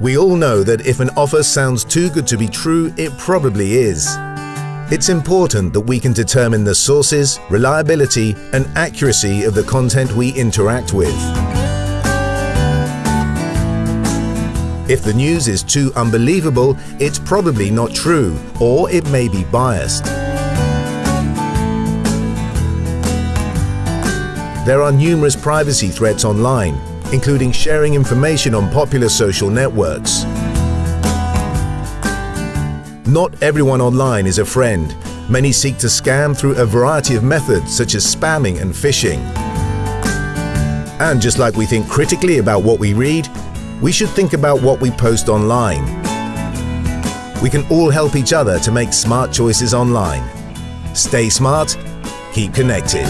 We all know that if an offer sounds too good to be true, it probably is. It's important that we can determine the sources, reliability and accuracy of the content we interact with. If the news is too unbelievable, it's probably not true, or it may be biased. There are numerous privacy threats online, including sharing information on popular social networks. Not everyone online is a friend. Many seek to scam through a variety of methods such as spamming and phishing. And just like we think critically about what we read, we should think about what we post online. We can all help each other to make smart choices online. Stay smart, keep connected.